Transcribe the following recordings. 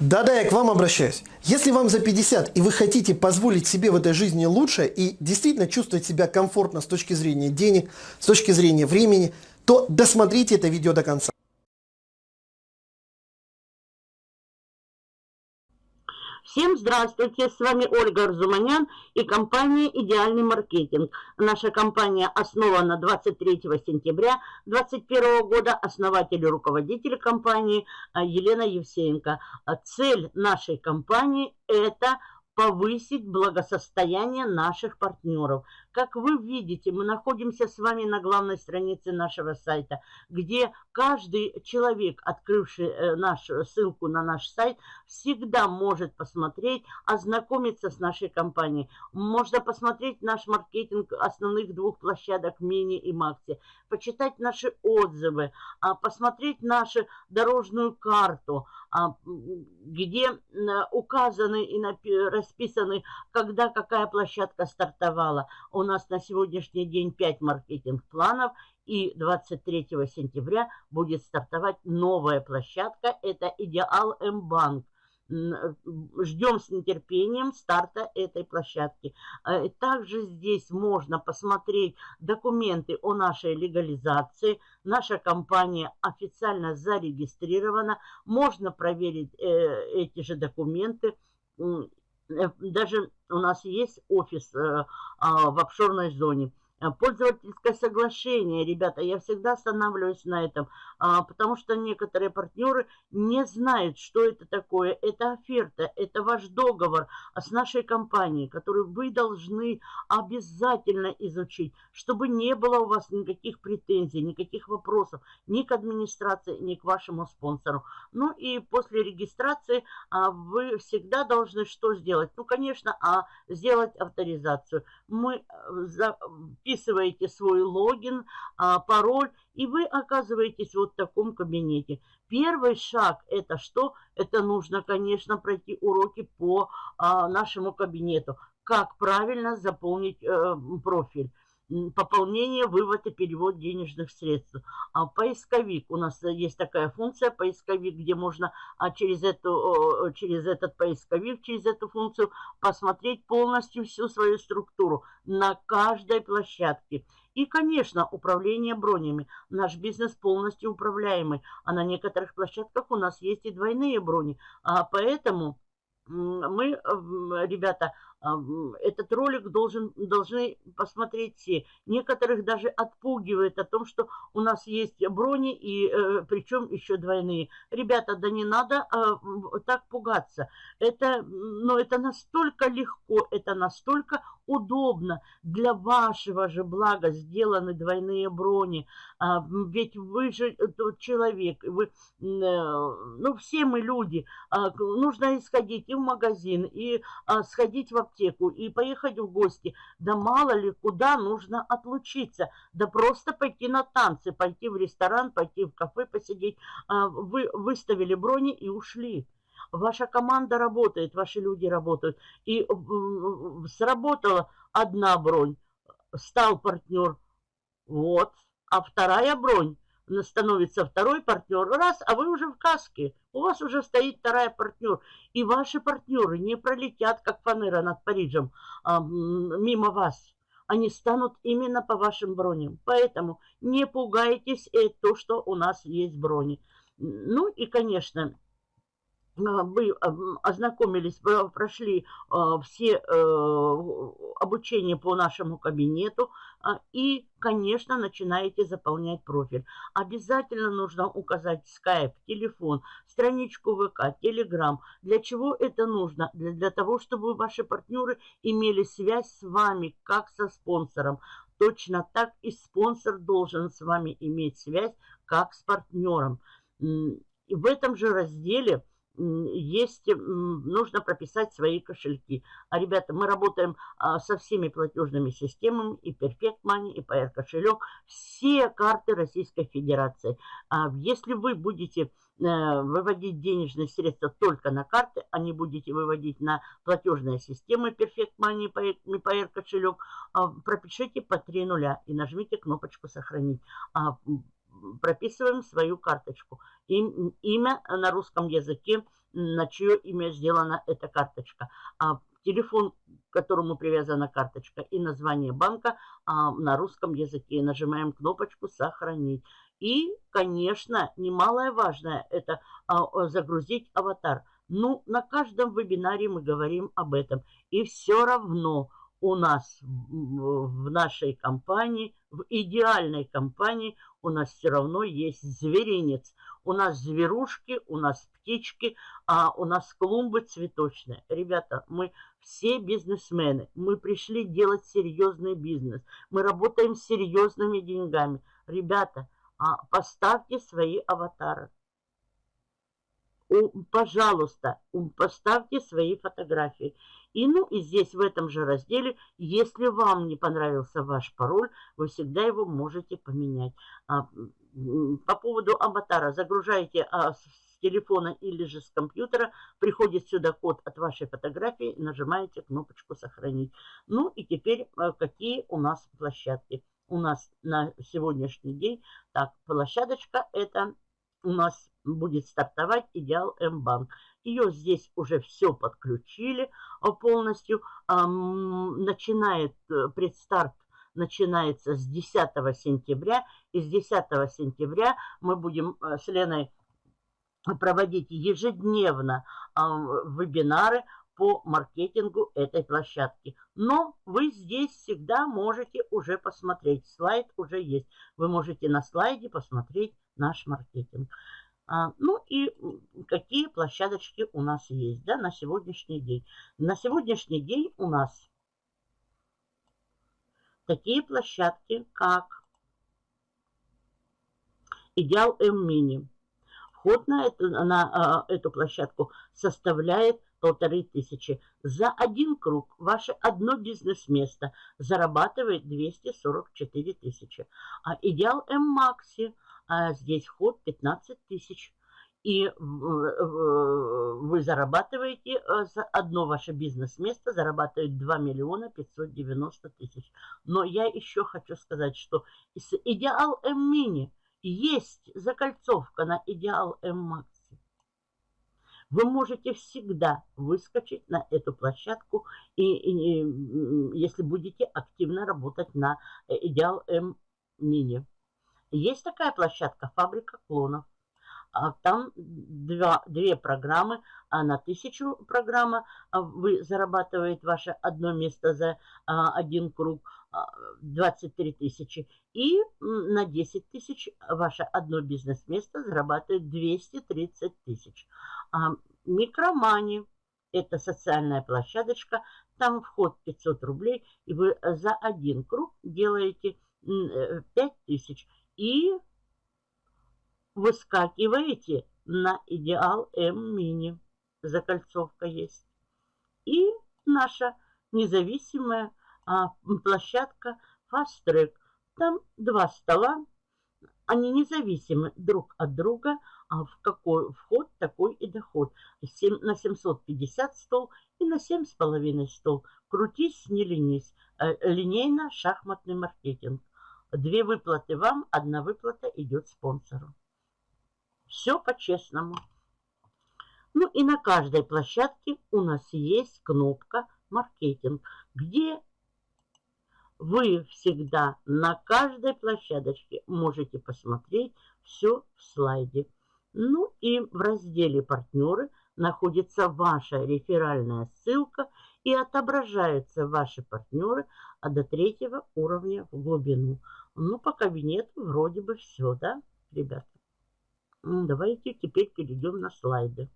Да-да, я к вам обращаюсь. Если вам за 50 и вы хотите позволить себе в этой жизни лучше и действительно чувствовать себя комфортно с точки зрения денег, с точки зрения времени, то досмотрите это видео до конца. Всем здравствуйте, с вами Ольга Арзуманян и компания «Идеальный маркетинг». Наша компания основана 23 сентября 2021 года. Основатель и руководитель компании а, Елена Евсеенко. А цель нашей компании – это повысить благосостояние наших партнеров. Как вы видите, мы находимся с вами на главной странице нашего сайта, где каждый человек, открывший э, нашу ссылку на наш сайт, всегда может посмотреть, ознакомиться с нашей компанией. Можно посмотреть наш маркетинг основных двух площадок Мини и Макси, почитать наши отзывы, а, посмотреть нашу дорожную карту, а, где указаны и расписаны, когда какая площадка стартовала. У нас на сегодняшний день 5 маркетинг-планов, и 23 сентября будет стартовать новая площадка. Это Идеал М-банк. Ждем с нетерпением старта этой площадки. Э, также здесь можно посмотреть документы о нашей легализации. Наша компания официально зарегистрирована. Можно проверить э, эти же документы. Э, даже у нас есть офис а, в офшорной зоне. Э, пользовательское соглашение, ребята, я всегда останавливаюсь на этом, а, потому что некоторые партнеры не знают, что это такое. Это оферта, это ваш договор с нашей компанией, который вы должны обязательно изучить, чтобы не было у вас никаких претензий, никаких вопросов ни к администрации, ни к вашему спонсору. Ну и после регистрации а, вы всегда должны что сделать? Ну, конечно, а сделать авторизацию. Мы э, за вписываете свой логин, а, пароль, и вы оказываетесь вот в таком кабинете. Первый шаг это что? Это нужно, конечно, пройти уроки по а, нашему кабинету. Как правильно заполнить э, профиль пополнение, вывод и перевод денежных средств. А поисковик, у нас есть такая функция поисковик, где можно а, через, эту, через этот поисковик, через эту функцию посмотреть полностью всю свою структуру на каждой площадке. И, конечно, управление бронями. Наш бизнес полностью управляемый, а на некоторых площадках у нас есть и двойные брони. А поэтому мы, ребята, этот ролик должен, должны посмотреть все. Некоторых даже отпугивает о том, что у нас есть брони, и э, причем еще двойные. Ребята, да не надо э, так пугаться. Это, ну, это настолько легко, это настолько удобно. Для вашего же блага сделаны двойные брони. А, ведь вы же тот человек, вы, э, ну, все мы люди. А, нужно исходить и в магазин, и а, сходить в аптеку и поехать в гости. Да мало ли, куда нужно отлучиться. Да просто пойти на танцы, пойти в ресторан, пойти в кафе посидеть. А, вы выставили брони и ушли. Ваша команда работает, ваши люди работают. И сработала одна бронь, стал партнер. Вот. А вторая бронь становится второй партнер, раз, а вы уже в каске, у вас уже стоит вторая партнер, и ваши партнеры не пролетят, как фанера над Парижем, а, мимо вас. Они станут именно по вашим броням. Поэтому не пугайтесь э, то, что у нас есть брони. Ну и, конечно, вы ознакомились, прошли а, все э, обучение по нашему кабинету а, и, конечно, начинаете заполнять профиль. Обязательно нужно указать скайп, телефон, страничку ВК, Телеграм. Для чего это нужно? Для, для того, чтобы ваши партнеры имели связь с вами, как со спонсором. Точно так и спонсор должен с вами иметь связь, как с партнером. И в этом же разделе есть, нужно прописать свои кошельки. А, ребята, мы работаем а, со всеми платежными системами, и Perfect Money, и PR кошелек, все карты Российской Федерации. А, если вы будете э, выводить денежные средства только на карты, а не будете выводить на платежные системы Perfect Money PR кошелек, пропишите по 3 нуля и нажмите кнопочку «Сохранить» прописываем свою карточку. Им, имя на русском языке, на чье имя сделана эта карточка. А телефон, к которому привязана карточка, и название банка а, на русском языке. Нажимаем кнопочку «Сохранить». И, конечно, немалое важное – это а, загрузить аватар. Ну, на каждом вебинаре мы говорим об этом. И все равно у нас в нашей компании, в идеальной компании у нас все равно есть зверинец. У нас зверушки, у нас птички, а у нас клумбы цветочные. Ребята, мы все бизнесмены. Мы пришли делать серьезный бизнес. Мы работаем с серьезными деньгами. Ребята, а поставьте свои аватары. Пожалуйста, поставьте свои фотографии. И ну и здесь в этом же разделе, если вам не понравился ваш пароль, вы всегда его можете поменять. А, по поводу аватара загружаете а, с телефона или же с компьютера, приходит сюда код от вашей фотографии, нажимаете кнопочку «Сохранить». Ну и теперь а, какие у нас площадки. У нас на сегодняшний день, так, площадочка это у нас будет стартовать Идеал М-банк. Ее здесь уже все подключили а, полностью. Начинает э, предстарт начинается с 10 сентября. И с 10 сентября мы будем э, с Леной проводить ежедневно вебинары по маркетингу этой площадки. Но вы здесь всегда можете уже посмотреть. Слайд уже есть. Вы можете на слайде посмотреть наш маркетинг. А, ну и какие площадочки у нас есть да, на сегодняшний день. На сегодняшний день у нас такие площадки, как Идеал М-Мини. Вход на эту, на а, эту площадку составляет полторы тысячи. За один круг ваше одно бизнес-место зарабатывает 244 тысячи. А Идеал М-Макси – а здесь вход 15 тысяч. И вы зарабатываете, э, за одно ваше бизнес-место зарабатывает 2 миллиона 590 тысяч. Но я еще хочу сказать, что Идеал М-Мини есть закольцовка на Идеал М-Макси. Вы можете всегда выскочить на эту площадку, и, и, если будете активно работать на э, Идеал М-Мини. Есть такая площадка «Фабрика клонов». А там два, две программы, а на тысячу программа а вы зарабатываете ваше одно место за а, один круг 23 тысячи. И на 10 тысяч ваше одно бизнес-место зарабатывает 230 тысяч. Микромани – это социальная площадочка, там вход 500 рублей, и вы за один круг делаете 5 э, тысяч и выскакиваете на идеал М-мини. Закольцовка есть. И наша независимая а, площадка Fast Track. Там два стола, они независимы друг от друга, а в какой вход, такой и доход. 7, на 750 стол и на 7,5 стол. Крутись, не ленись. Э, линейно-шахматный маркетинг. Две выплаты вам, одна выплата идет спонсору. Все по-честному. Ну и на каждой площадке у нас есть кнопка «Маркетинг», где вы всегда на каждой площадочке можете посмотреть все в слайде. Ну и в разделе «Партнеры» находится ваша реферальная ссылка и отображаются ваши партнеры а до третьего уровня в глубину. Ну, по кабинету вроде бы все, да, ребята? Давайте теперь перейдем на слайды.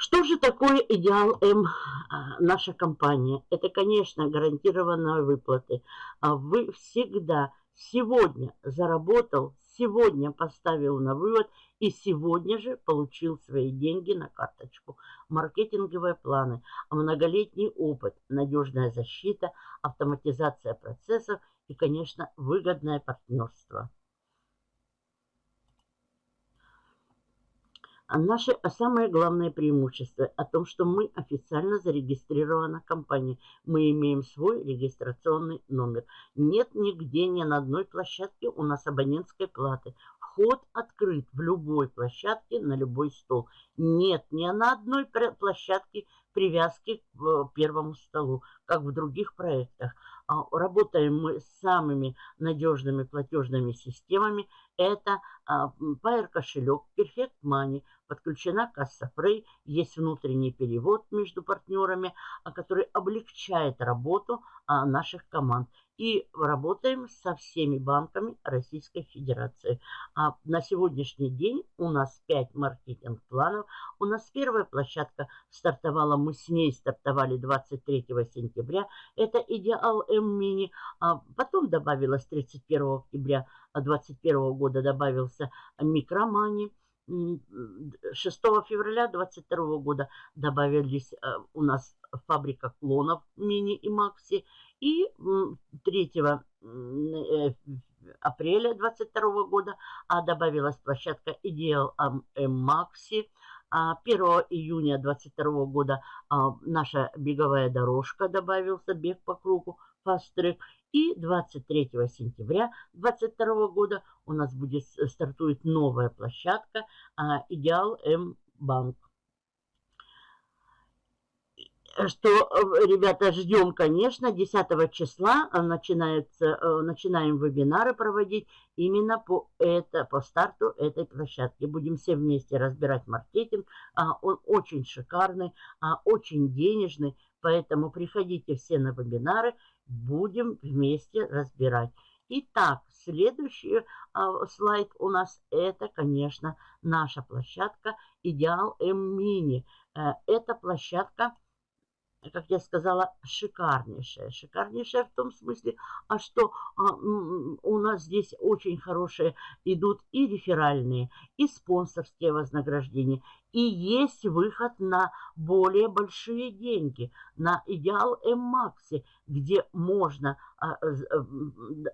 Что же такое Идеал М, а, наша компания? Это, конечно, гарантированные выплаты. А вы всегда сегодня заработал, сегодня поставил на вывод и сегодня же получил свои деньги на карточку. Маркетинговые планы, многолетний опыт, надежная защита, автоматизация процессов и, конечно, выгодное партнерство. А наше а самое главное преимущество о том, что мы официально зарегистрирована компания. Мы имеем свой регистрационный номер. Нет нигде, ни на одной площадке у нас абонентской платы. Вход открыт в любой площадке, на любой стол. Нет ни на одной площадке привязки к э, первому столу, как в других проектах. А, работаем мы с самыми надежными платежными системами. Это Pair а, кошелек, Perfect Money, подключена касса Frey, есть внутренний перевод между партнерами, а, который облегчает работу наших команд и работаем со всеми банками Российской Федерации. А на сегодняшний день у нас 5 маркетинг-планов. У нас первая площадка стартовала, мы с ней стартовали 23 сентября. Это Идеал М-Мини. А потом добавилось 31 октября 2021 года добавился Микромани. 6 февраля 2022 года добавились э, у нас фабрика клонов мини и макси. И 3 э, апреля 2022 года а добавилась площадка Ideal Maxi. 1 июня 2022 года а, наша беговая дорожка добавился, бег по кругу, Track. И 23 сентября 2022 года у нас будет стартует новая площадка а, Идеал М Банк что, э, ребята, ждем, конечно, 10 числа э, начинается, э, начинаем вебинары проводить именно по, это, по старту этой площадки. Будем все вместе разбирать маркетинг. А, он очень шикарный, а, очень денежный, поэтому приходите все на вебинары, будем вместе разбирать. Итак, следующий а, слайд у нас это, конечно, наша площадка Идеал М-Мини. Это площадка как я сказала, шикарнейшая. Шикарнейшая в том смысле, а что а, у нас здесь очень хорошие идут и реферальные, и спонсорские вознаграждения. И есть выход на более большие деньги, на идеал М-Макси, где можно а, а,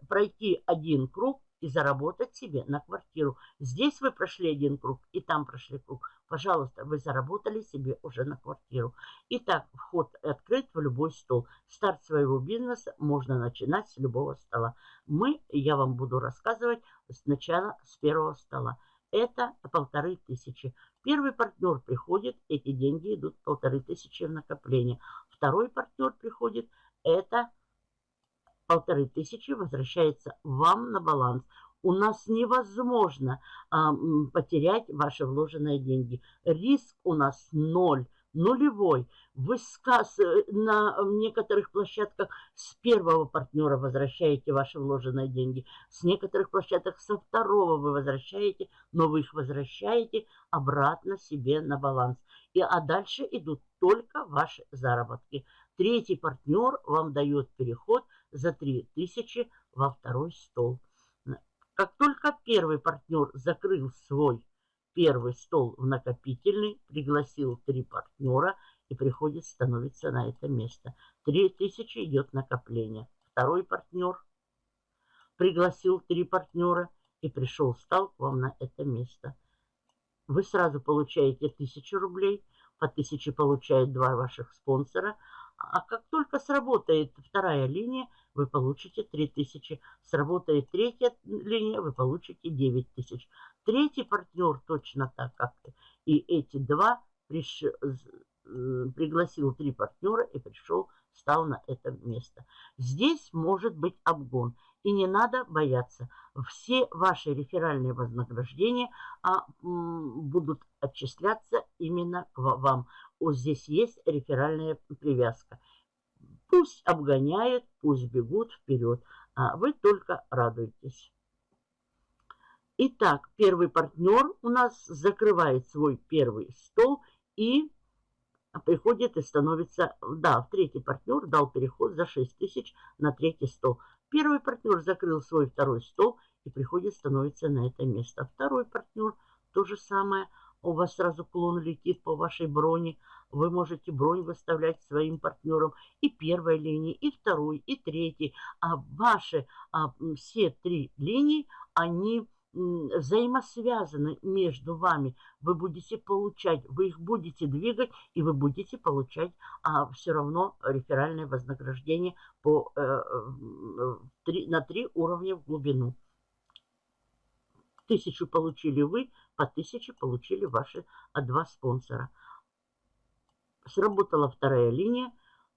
пройти один круг и заработать себе на квартиру. Здесь вы прошли один круг, и там прошли круг. Пожалуйста, вы заработали себе уже на квартиру. Итак, вход открыт в любой стол. Старт своего бизнеса можно начинать с любого стола. Мы, я вам буду рассказывать сначала с первого стола. Это полторы тысячи. Первый партнер приходит, эти деньги идут полторы тысячи в накопление. Второй партнер приходит, это полторы тысячи возвращается вам на баланс. У нас невозможно а, потерять ваши вложенные деньги. Риск у нас ноль, нулевой. Вы сказ, э, на некоторых площадках с первого партнера возвращаете ваши вложенные деньги. С некоторых площадок со второго вы возвращаете, но вы их возвращаете обратно себе на баланс. И, а дальше идут только ваши заработки. Третий партнер вам дает переход за 3000 во второй стол. Как только первый партнер закрыл свой первый стол в накопительный, пригласил три партнера и приходит, становится на это место. 3000 идет накопление. Второй партнер пригласил три партнера и пришел, стал к вам на это место. Вы сразу получаете 1000 рублей, по 1000 получает два ваших спонсора, а как только сработает вторая линия, вы получите 3000. Сработает третья линия, вы получите 9000. Третий партнер точно так, как и эти два приш... пригласил три партнера и пришел, стал на это место. Здесь может быть обгон. И не надо бояться. Все ваши реферальные вознаграждения а, будут отчисляться именно к вам. Вот здесь есть реферальная привязка. Пусть обгоняют, пусть бегут вперед, а вы только радуйтесь. Итак, первый партнер у нас закрывает свой первый стол и приходит и становится, да, в третий партнер дал переход за 6 тысяч на третий стол. Первый партнер закрыл свой второй стол и приходит, становится на это место. Второй партнер то же самое. У вас сразу клон летит по вашей броне. Вы можете бронь выставлять своим партнерам и первой линии, и второй, и третьей. А ваши а, все три линии, они взаимосвязаны между вами. Вы будете получать, вы их будете двигать, и вы будете получать а, все равно реферальное вознаграждение по, э, 3, на три уровня в глубину. Тысячу получили вы, по тысяче получили ваши а, два спонсора. Сработала вторая линия,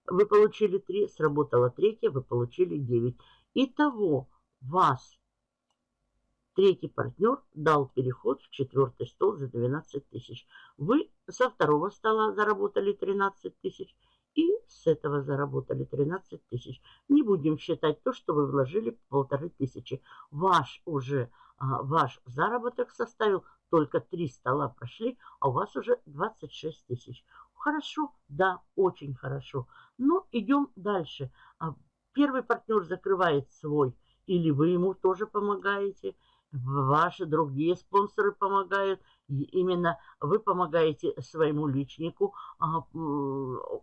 вы получили 3, сработала третья, вы получили 9. Итого вас Третий партнер дал переход в четвертый стол за 12 тысяч. Вы со второго стола заработали 13 тысяч и с этого заработали 13 тысяч. Не будем считать то, что вы вложили полторы тысячи. Ваш уже, а, ваш заработок составил только 3 стола прошли, а у вас уже 26 тысяч. Хорошо? Да, очень хорошо. Но идем дальше. А, первый партнер закрывает свой, или вы ему тоже помогаете – ваши другие спонсоры помогают. Именно вы помогаете своему личнику, а,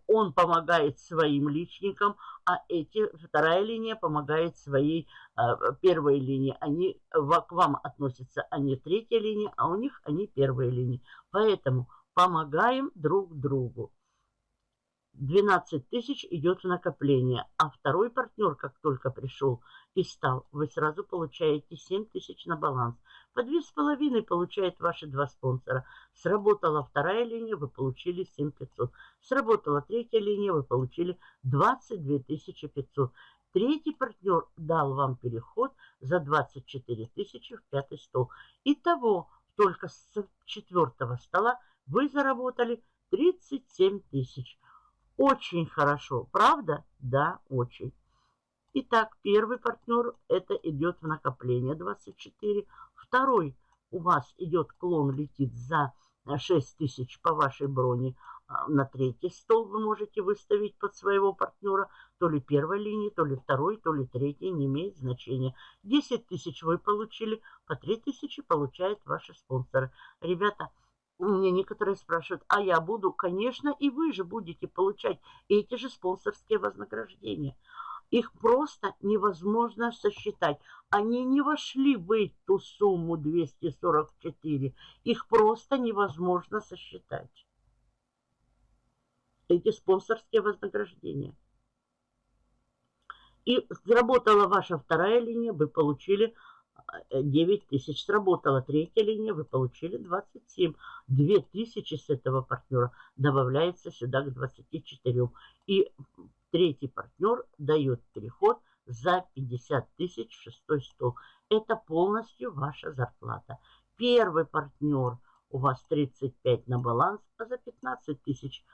он помогает своим личникам, а эти, вторая линия помогает своей а, первой линии. Они к вам относятся, они третья линия, а у них они первая линия. Поэтому помогаем друг другу. 12 тысяч идет в накопление, а второй партнер, как только пришел и стал, вы сразу получаете 7 тысяч на баланс. По 2,5 получает ваши два спонсора. Сработала вторая линия, вы получили 7 500. Сработала третья линия, вы получили 22 500. Третий партнер дал вам переход за 24 тысячи в пятый стол. Итого, только с четвертого стола вы заработали 37 тысяч. Очень хорошо, правда? Да, очень. Итак, первый партнер это идет в накопление 24. Второй у вас идет клон, летит за 6 тысяч по вашей броне. А, на третий стол вы можете выставить под своего партнера. То ли первой линии, то ли второй, то ли третий, не имеет значения. 10 тысяч вы получили, по 3 тысячи получают ваши спонсоры. Ребята, мне некоторые спрашивают, а я буду? Конечно, и вы же будете получать эти же спонсорские вознаграждения. Их просто невозможно сосчитать. Они не вошли в эту сумму 244. Их просто невозможно сосчитать. Эти спонсорские вознаграждения. И заработала ваша вторая линия, вы получили 9 э, тысяч. Сработала третья линия, вы получили 27. 2 тысячи с этого партнера добавляется сюда к 24. И третий партнер дает переход за 50 тысяч в шестой стол. Это полностью ваша зарплата. Первый партнер у вас 35 на баланс, а за 15 тысяч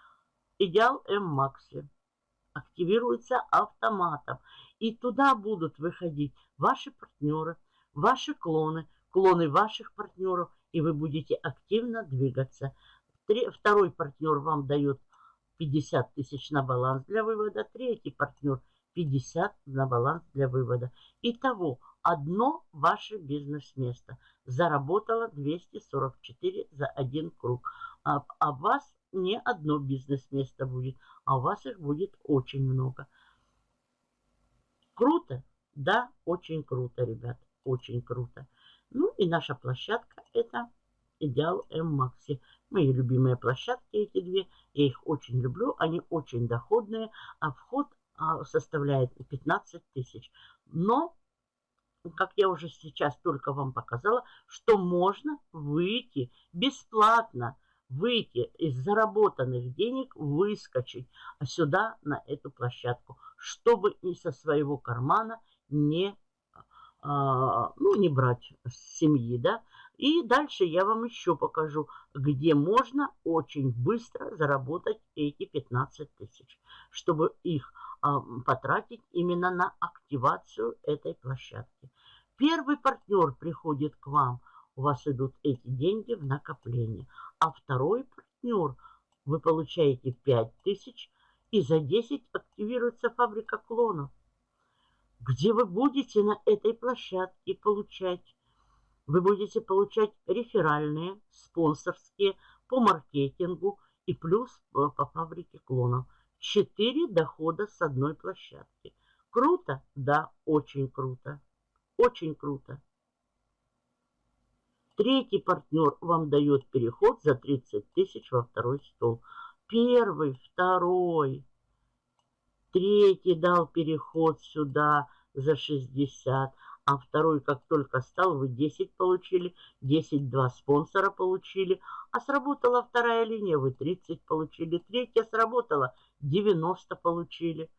идеал М-Макси активируется автоматом. И туда будут выходить ваши партнеры – ваши клоны, клоны ваших партнеров, и вы будете активно двигаться. Второй партнер вам дает 50 тысяч на баланс для вывода, третий партнер 50 на баланс для вывода. Итого, одно ваше бизнес-место заработало 244 за один круг. А, а вас не одно бизнес-место будет, а у вас их будет очень много. Круто? Да, очень круто, ребят очень круто. Ну и наша площадка это Идеал М-Макси. Мои любимые площадки эти две. Я их очень люблю. Они очень доходные. А вход а, составляет 15 тысяч. Но, как я уже сейчас только вам показала, что можно выйти бесплатно выйти из заработанных денег, выскочить сюда, на эту площадку, чтобы и со своего кармана не а, ну, не брать с семьи, да. И дальше я вам еще покажу, где можно очень быстро заработать эти 15 тысяч, чтобы их а, потратить именно на активацию этой площадки. Первый партнер приходит к вам, у вас идут эти деньги в накопление, а второй партнер вы получаете 5000 и за 10 активируется фабрика клонов, где вы будете на этой площадке получать. Вы будете получать реферальные, спонсорские по маркетингу и плюс по, по фабрике клонов. 4 дохода с одной площадки. Круто? Да, очень круто. Очень круто. Третий партнер вам дает переход за 30 тысяч во второй стол. Первый, второй, третий дал переход сюда за 60, а второй, как только стал, вы 10 получили, 10 два спонсора получили, а сработала вторая линия, вы 30 получили, третья сработала, 90 получили.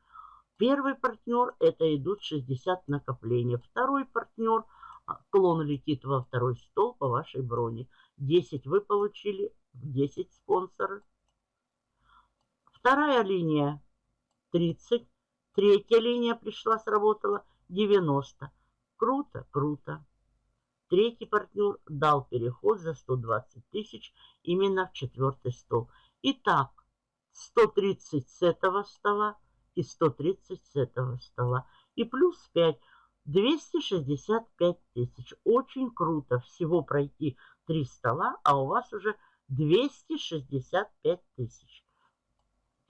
Первый партнер, это идут 60 накопления. Второй партнер – а, клон летит во второй стол по вашей броне. 10 вы получили, 10 спонсоры. Вторая линия 30. Третья линия пришла, сработала 90. Круто, круто. Третий партнер дал переход за 120 тысяч именно в четвертый стол. Итак, 130 с этого стола и 130 с этого стола. И плюс 5 265 тысяч. Очень круто всего пройти три стола, а у вас уже 265 тысяч.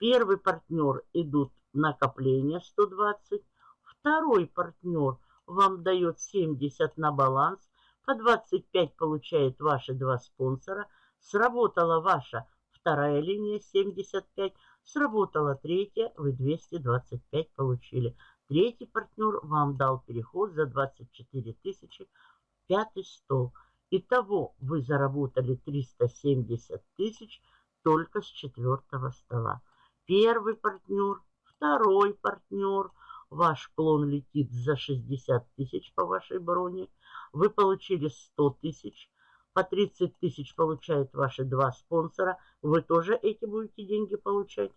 Первый партнер идут накопления 120. Второй партнер вам дает 70 на баланс. По 25 получает ваши два спонсора. Сработала ваша вторая линия 75. Сработала третья, вы 225 получили. Третий партнер вам дал переход за 24 тысячи, пятый стол. Итого вы заработали 370 тысяч только с четвертого стола. Первый партнер, второй партнер, ваш клон летит за 60 тысяч по вашей броне. Вы получили 100 тысяч, по 30 тысяч получают ваши два спонсора. Вы тоже эти будете деньги получать.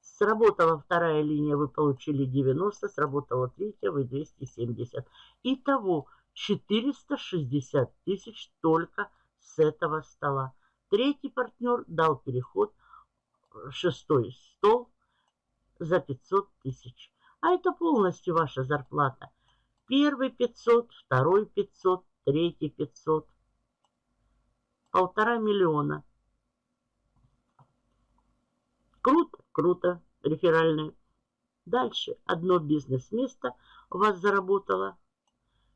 Сработала вторая линия, вы получили 90, сработала третья, вы 270. Итого 460 тысяч только с этого стола. Третий партнер дал переход, шестой стол за 500 тысяч. А это полностью ваша зарплата. Первый 500, второй 500, третий 500. Полтора миллиона. Круто, круто реферальные. Дальше одно бизнес-место у вас заработало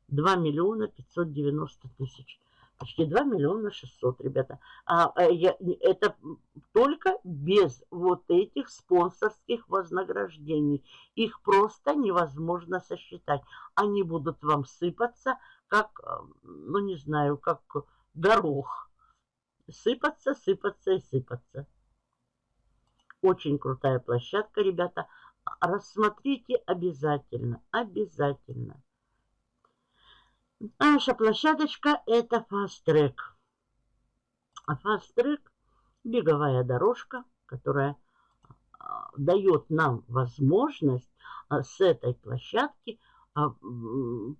2 миллиона 590 тысяч. Почти 2 миллиона 600, ребята. А, а, я, это только без вот этих спонсорских вознаграждений. Их просто невозможно сосчитать. Они будут вам сыпаться, как, ну не знаю, как горох. Сыпаться, сыпаться и сыпаться. Очень крутая площадка, ребята. Рассмотрите обязательно, обязательно. Наша площадочка это Track. А Track беговая дорожка, которая а, дает нам возможность а, с этой площадки, а,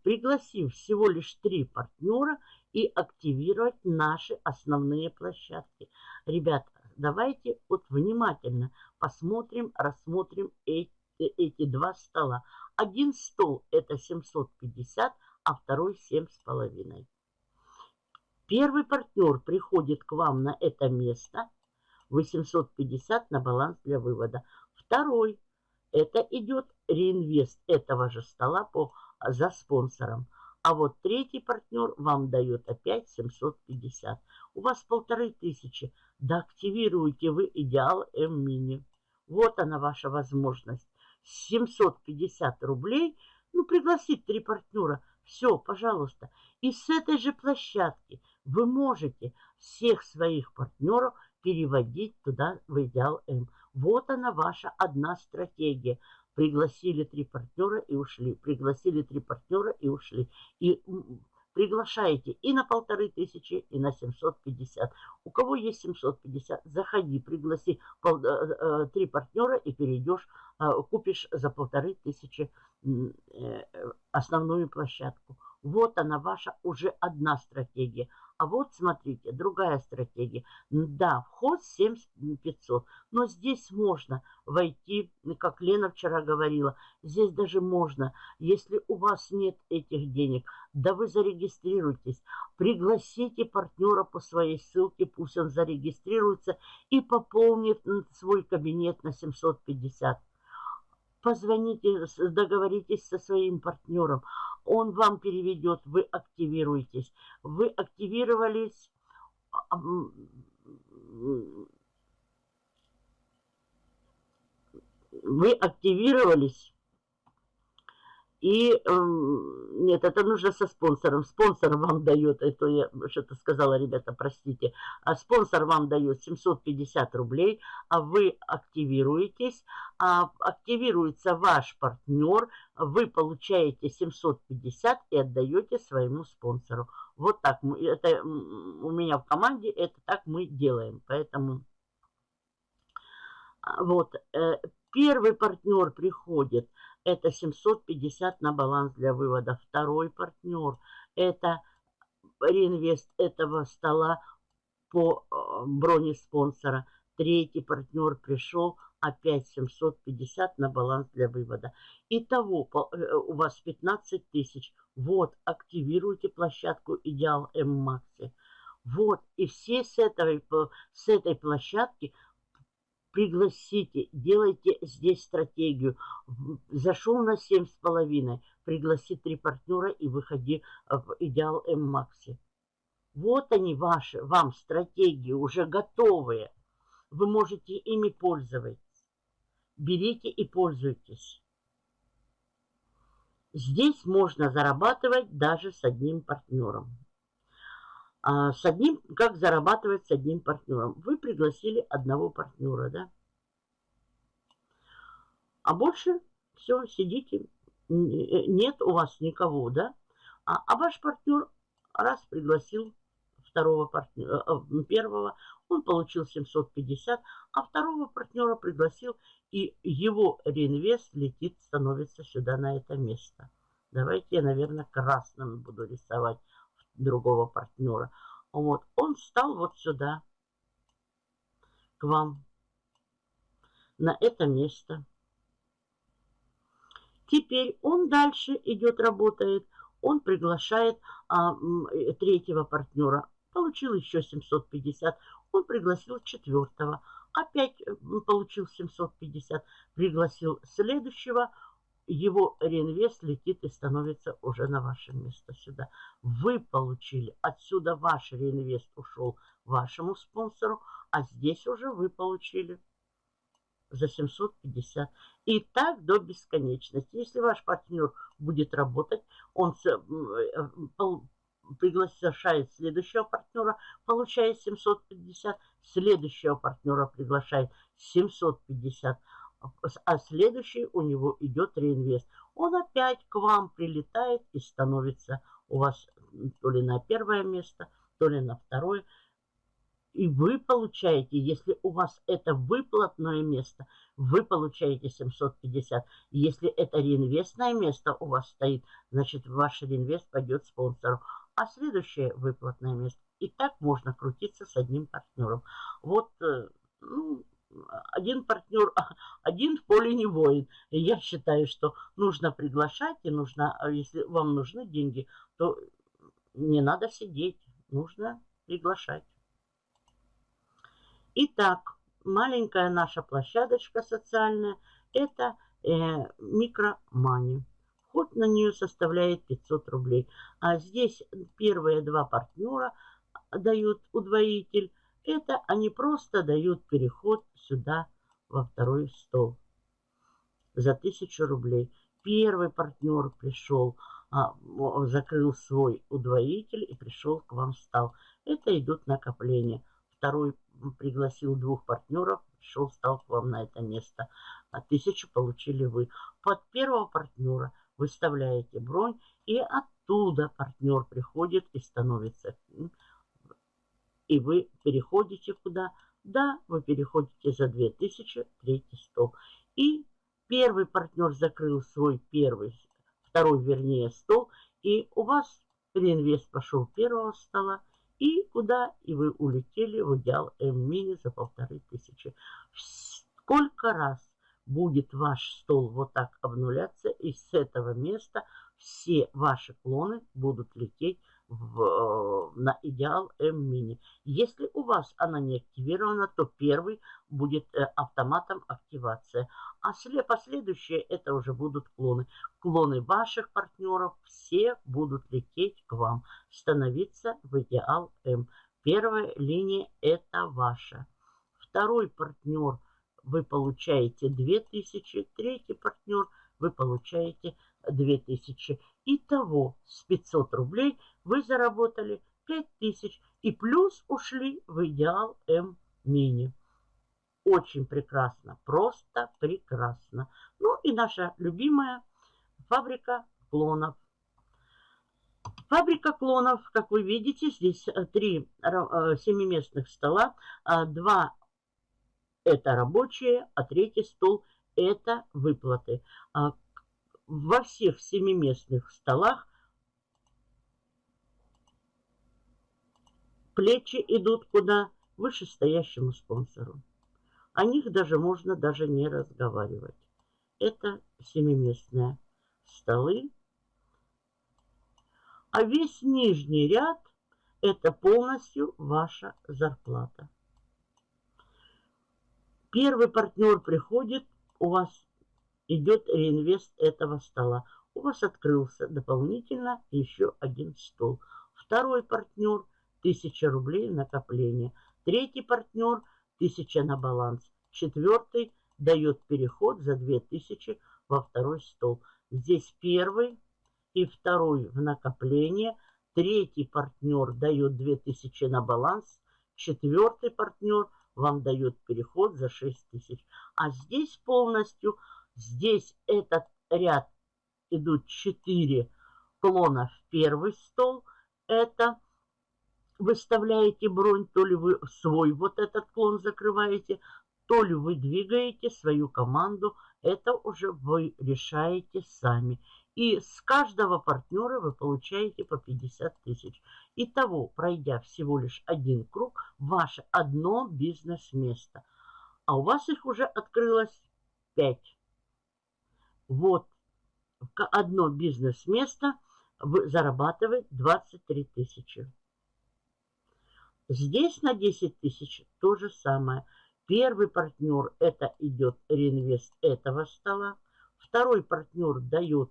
пригласив всего лишь три партнера и активировать наши основные площадки. Ребята, Давайте вот внимательно посмотрим, рассмотрим эти, эти два стола. Один стол это 750, а второй 7,5. Первый партнер приходит к вам на это место. 850 на баланс для вывода. Второй это идет реинвест этого же стола по, за спонсором. А вот третий партнер вам дает опять 750. У вас полторы тысячи. Да активируйте вы идеал М-мини. Вот она ваша возможность. 750 рублей. Ну, пригласить три партнера. Все, пожалуйста. И с этой же площадки вы можете всех своих партнеров переводить туда в идеал М. Вот она ваша одна стратегия. Пригласили три партнера и ушли. Пригласили три партнера и ушли. И приглашаете и на полторы тысячи, и на 750. У кого есть 750, заходи, пригласи э, э, три партнера и перейдешь, э, купишь за полторы тысячи основную площадку. Вот она ваша уже одна стратегия. А вот, смотрите, другая стратегия. Да, вход 7500, но здесь можно войти, как Лена вчера говорила, здесь даже можно, если у вас нет этих денег, да вы зарегистрируйтесь, пригласите партнера по своей ссылке, пусть он зарегистрируется и пополнит свой кабинет на 750 позвоните, договоритесь со своим партнером он вам переведет, вы активируетесь. Вы активировались, вы активировались и э, нет, это нужно со спонсором. Спонсор вам дает, это я что-то сказала, ребята, простите. А спонсор вам дает 750 рублей, а вы активируетесь. А активируется ваш партнер, вы получаете 750 и отдаете своему спонсору. Вот так это у меня в команде, это так мы делаем. Поэтому а, вот э, первый партнер приходит – это 750 на баланс для вывода. Второй партнер – это реинвест этого стола по э, броне спонсора. Третий партнер пришел, опять 750 на баланс для вывода. Итого э, у вас 15 тысяч. Вот, активируйте площадку Идеал М-Макси. Вот, и все с этой, с этой площадки пригласите, делайте здесь стратегию. Зашел на семь с половиной, пригласи три партнера и выходи в идеал М-Макси. Вот они ваши, вам стратегии уже готовые. Вы можете ими пользоваться. Берите и пользуйтесь. Здесь можно зарабатывать даже с одним партнером. А с одним, как зарабатывать с одним партнером. Вы пригласили одного партнера, да? А больше все, сидите, нет у вас никого, да? А, а ваш партнер раз пригласил второго партнера, э, первого, он получил 750, а второго партнера пригласил, и его реинвест летит, становится сюда на это место. Давайте я, наверное, красным буду рисовать другого партнера. Вот, он встал вот сюда, к вам, на это место. Теперь он дальше идет, работает, он приглашает а, третьего партнера. Получил еще 750, он пригласил четвертого. Опять получил 750, пригласил следующего, его реинвест летит и становится уже на ваше место сюда. Вы получили, отсюда ваш реинвест ушел вашему спонсору, а здесь уже вы получили за 750. И так до бесконечности. Если ваш партнер будет работать, он э, приглашает следующего партнера, получает 750, следующего партнера приглашает 750 а следующий у него идет реинвест. Он опять к вам прилетает и становится у вас то ли на первое место, то ли на второе. И вы получаете, если у вас это выплатное место, вы получаете 750. Если это реинвестное место у вас стоит, значит ваш реинвест пойдет спонсору. А следующее выплатное место. И так можно крутиться с одним партнером. Вот, э, ну, один партнер, один в поле не воин. Я считаю, что нужно приглашать, и нужно, а если вам нужны деньги, то не надо сидеть, нужно приглашать. Итак, маленькая наша площадочка социальная, это э, микромани. Вход на нее составляет 500 рублей. А здесь первые два партнера дают удвоитель, это они просто дают переход сюда, во второй стол, за тысячу рублей. Первый партнер пришел, а, закрыл свой удвоитель и пришел к вам стал. Это идут накопления. Второй пригласил двух партнеров, пришел, стал к вам на это место. А тысячу получили вы. Под первого партнера выставляете бронь, и оттуда партнер приходит и становится и вы переходите куда? Да, вы переходите за 2000, третий стол. И первый партнер закрыл свой первый, второй вернее стол, И у вас реинвест пошел первого стола, и куда? И вы улетели в идеал М-мини за полторы тысячи. Сколько раз будет ваш стол вот так обнуляться, и с этого места все ваши клоны будут лететь в, э, на идеал М-мини. Если у вас она не активирована, то первый будет э, автоматом активация. А след, последующие это уже будут клоны. Клоны ваших партнеров все будут лететь к вам, становиться в идеал М. Первая линия это ваша. Второй партнер вы получаете 2000, третий партнер вы получаете 2000. Итого с 500 рублей вы заработали 5000 и плюс ушли в идеал М-мини. Очень прекрасно, просто прекрасно. Ну и наша любимая фабрика клонов. Фабрика клонов, как вы видите, здесь э, три э, семиместных стола. Два это рабочие, а третий стол это выплаты. Во всех семиместных столах плечи идут куда? Вышестоящему спонсору. О них даже можно даже не разговаривать. Это семиместные столы. А весь нижний ряд – это полностью ваша зарплата. Первый партнер приходит, у вас идет реинвест этого стола. У вас открылся дополнительно еще один стол. Второй партнер – 1000 рублей накопления. Третий партнер – 1000 на баланс. Четвертый дает переход за 2000 во второй стол. Здесь первый и второй в накопление. Третий партнер дает 2000 на баланс. Четвертый партнер вам дает переход за 6000. А здесь полностью – Здесь этот ряд идут 4 клона в первый стол. Это выставляете бронь, то ли вы свой вот этот клон закрываете, то ли вы двигаете свою команду. Это уже вы решаете сами. И с каждого партнера вы получаете по 50 тысяч. Итого, пройдя всего лишь один круг, ваше одно бизнес-место. А у вас их уже открылось 5. Вот одно бизнес-место зарабатывает 23 тысячи. Здесь на 10 тысяч то же самое. Первый партнер это идет реинвест этого стола. Второй партнер дает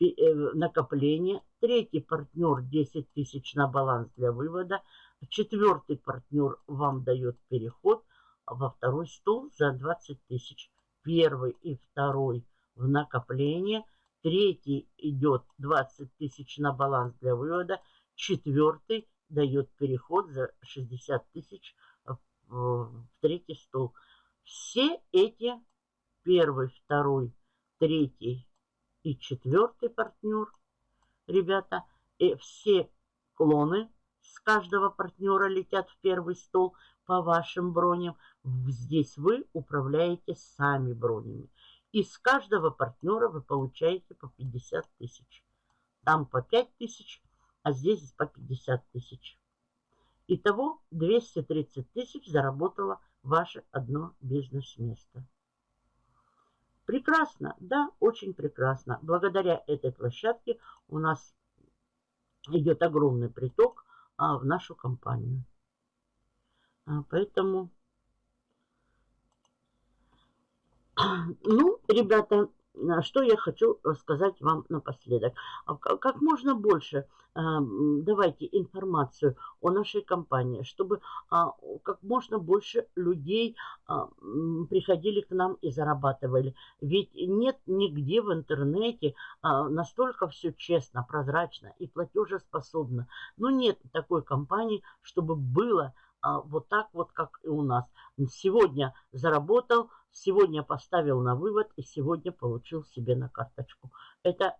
э, накопление. Третий партнер 10 тысяч на баланс для вывода. Четвертый партнер вам дает переход во второй стол за 20 тысяч. Первый и второй в накопление. Третий идет 20 тысяч на баланс для вывода. Четвертый дает переход за 60 тысяч в третий стол. Все эти первый, второй, третий и четвертый партнер, ребята, и все клоны с каждого партнера летят в первый стол по вашим броням. Здесь вы управляете сами бронями. Из каждого партнера вы получаете по 50 тысяч. Там по 5 тысяч, а здесь по 50 тысяч. Итого 230 тысяч заработало ваше одно бизнес-место. Прекрасно, да, очень прекрасно. Благодаря этой площадке у нас идет огромный приток а, в нашу компанию. А, поэтому Ну, ребята, что я хочу сказать вам напоследок. А как можно больше а, давайте информацию о нашей компании, чтобы а, как можно больше людей приходили к нам и зарабатывали. Ведь нет нигде в интернете настолько все честно, прозрачно и платежеспособно. Но нет такой компании, чтобы было вот так вот, как и у нас. Сегодня заработал, сегодня поставил на вывод и сегодня получил себе на карточку. Это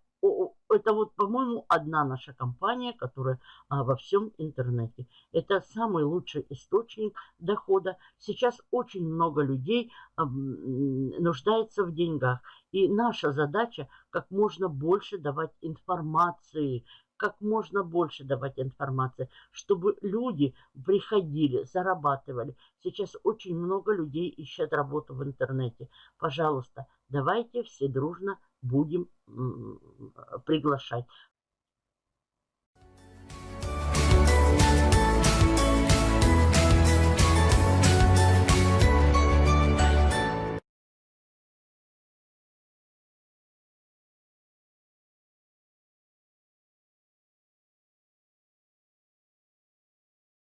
это вот, по-моему, одна наша компания, которая а, во всем интернете. Это самый лучший источник дохода. Сейчас очень много людей а, нуждается в деньгах. И наша задача как можно больше давать информации, как можно больше давать информации, чтобы люди приходили, зарабатывали. Сейчас очень много людей ищут работу в интернете. Пожалуйста, давайте все дружно будем приглашать.